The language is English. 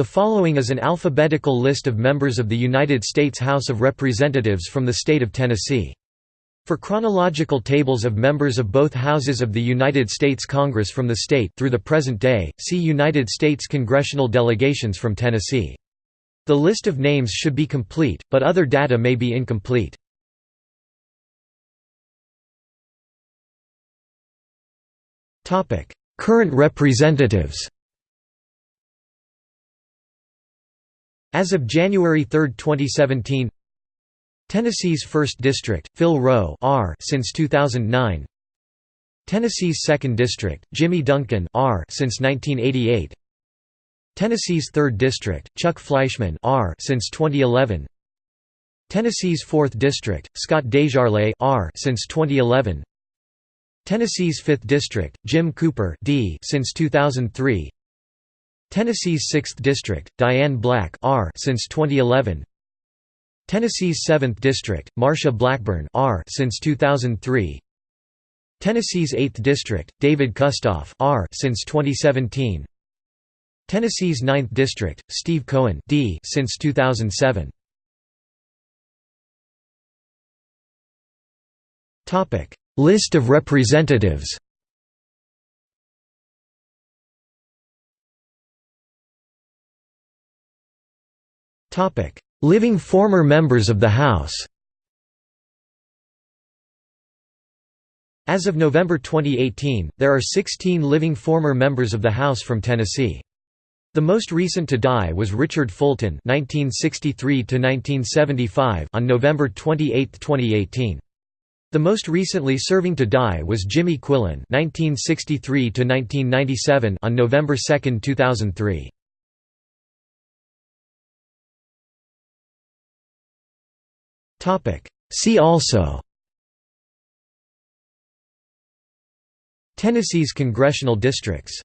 The following is an alphabetical list of members of the United States House of Representatives from the state of Tennessee. For chronological tables of members of both houses of the United States Congress from the state through the present day, see United States congressional delegations from Tennessee. The list of names should be complete, but other data may be incomplete. Current representatives As of January 3, 2017 Tennessee's 1st District, Phil Roe R since 2009 Tennessee's 2nd District, Jimmy Duncan R since 1988 Tennessee's 3rd District, Chuck Fleischmann R since 2011 Tennessee's 4th District, Scott DesJarlais R since 2011 Tennessee's 5th District, Jim Cooper D since 2003 Tennessee's 6th District, Diane Black R since 2011. Tennessee's 7th District, Marsha Blackburn R since 2003. Tennessee's 8th District, David Kustoff R since 2017. Tennessee's 9th District, Steve Cohen D since 2007. Topic: List of representatives. Living former members of the House As of November 2018, there are 16 living former members of the House from Tennessee. The most recent to die was Richard Fulton (1963–1975) on November 28, 2018. The most recently serving to die was Jimmy Quillen (1963–1997) on November 2, 2003. See also. Tennessee's congressional districts